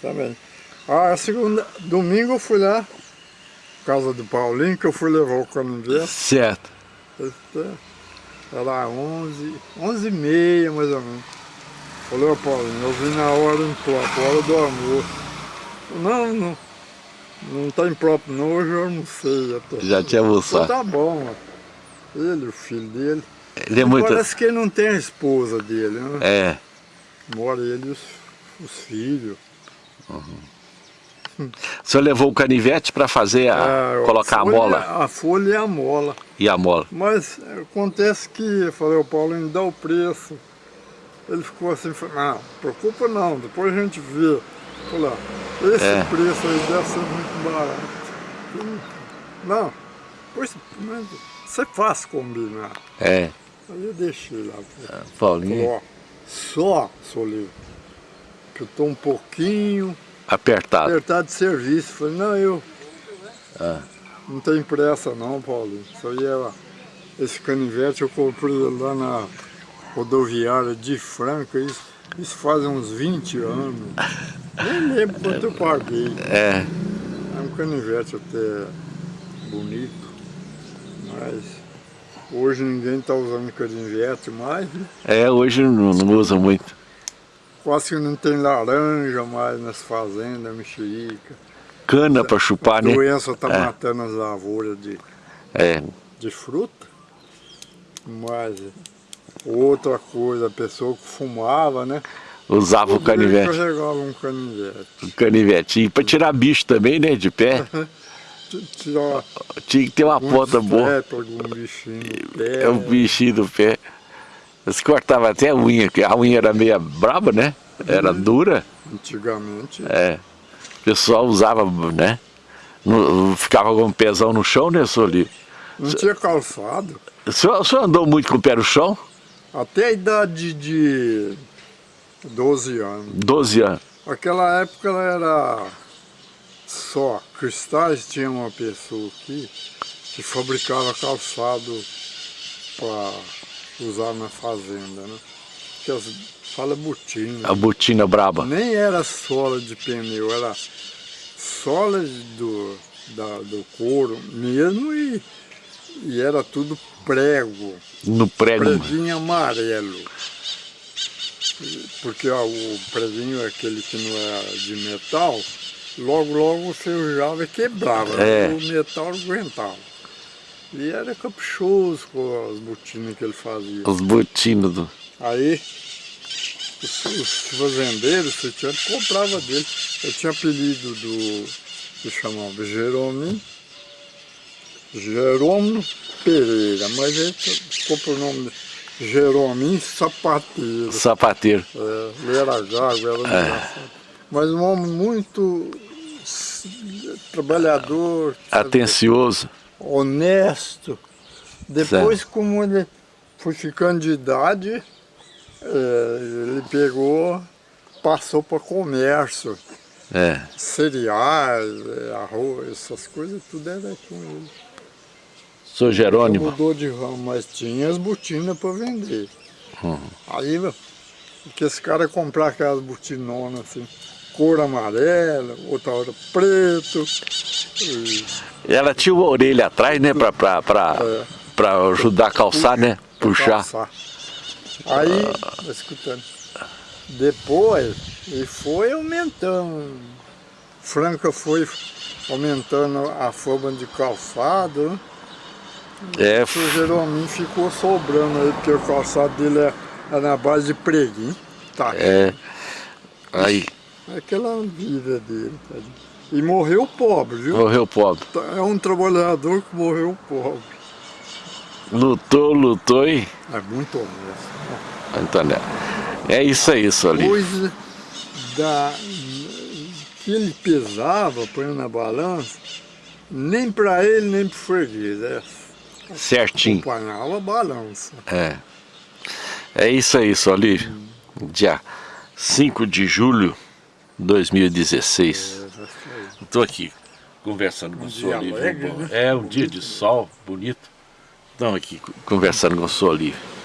Também. Ah, segunda, domingo eu fui lá, casa do Paulinho, que eu fui levar o canivete. Certo. Era 11, 11 e meia mais ou menos. Falei, ô Paulinho, eu vim na hora imprópria, hora do almoço. Não, não, não tá impróprio não, hoje eu almocei. Até. Já tinha almoçado. Então tá bom, ó. ele, o filho dele. Ele é muito... Parece que ele não tem a esposa dele, né? É. Mora ele e os, os filhos. Uhum. O senhor levou o canivete para fazer a, é, colocar a, folha, a mola? A folha e a mola. E a mola. Mas acontece que, eu falei, o Paulo me dá o preço. Ele ficou assim, não, preocupa não, depois a gente vê. Falei, esse é. preço aí deve ser muito barato. Não, pois, você faz combinar. É. Aí eu deixei lá. Ah, Paulinho. Falou, só, Solinho, que eu estou um pouquinho apertado. apertado de serviço. Falei, não, eu ah. não tenho pressa não, Paulo. Isso aí é, esse canivete eu comprei lá na rodoviária de Franca, isso, isso faz uns 20 anos. Nem lembro quanto eu paguei. É. É um canivete até bonito, mas hoje ninguém está usando canivete mais. Né? É, hoje não, não usa muito. Quase que não tem laranja mais nas fazendas, mexerica. Cana para chupar, né? A doença está é. matando as lavouras de, é. de fruta. Mas outra coisa, a pessoa que fumava, né? Usava o canivete. carregava um canivete. Um canivetinho, para tirar bicho também, né? De pé. Tirar Tinha que ter uma ponta boa. Um bichinho do pé. É um bichinho do pé. Eles cortavam até a unha, que a unha era meio braba, né? Era uhum. dura. Antigamente. É. O pessoal usava, né? No, ficava com o pezão no chão, né, Soli? Não tinha calçado. O senhor, o senhor andou muito com o pé no chão? Até a idade de 12 anos. 12 anos. Aquela época ela era só cristais, tinha uma pessoa aqui que fabricava calçado para usar na fazenda, né? Que as, fala botina. A botina braba. Nem era sola de pneu, era sola do, da, do couro mesmo e, e era tudo prego. No prego? Preguinho amarelo. Porque ó, o preguinho, aquele que não é de metal, logo logo você usava e quebrava. É. O metal aguentava. E era caprichoso com as botinas que ele fazia. As botinas do... Aí, os, os fazendeiros, você tinha, comprava dele. Eu tinha apelido do, que chamava Jerônimo, Jerônimo Pereira, mas ele ficou o nome Jerônimo Sapateiro. Sapateiro. É, ele era gago, era é. engraçado. Mas um homem muito trabalhador. Atencioso honesto. Depois, certo. como ele foi ficando de idade, é, ele pegou, passou para comércio. É. Cereais, é, arroz, essas coisas, tudo era com ele. Sou Jerônimo? Ele mudou de ramo, mas tinha as botinas para vender. Uhum. Aí, porque esse cara comprar aquelas botinonas assim, cor amarela, outra hora preto. E... Ela tinha uma orelha atrás, né, para pra, pra, é. pra ajudar a calçar, né? Puxar. Calçar. Aí, ah. escutando, depois ele foi aumentando. Franca foi aumentando a forma de calçado. Né? É. O Jeromim ficou sobrando aí, porque o calçado dele é, é na base de preguinho. Tá. É. Aí. Aquela vida dele? E morreu pobre, viu? Morreu pobre. Tá, é um trabalhador que morreu pobre. Lutou, lutou e... É muito honesto. Né? Antônio, é isso aí, Solinho. Coisa da... que ele pesava, põe na balança, nem para ele, nem para o freguês. É... Certinho. Acompanhava a balança. É. É isso aí. Hum. Dia 5 de julho 2016. Estou aqui conversando com o senhor Olívio. É um dia de sol bonito. Estamos aqui conversando com o senhor Olívio.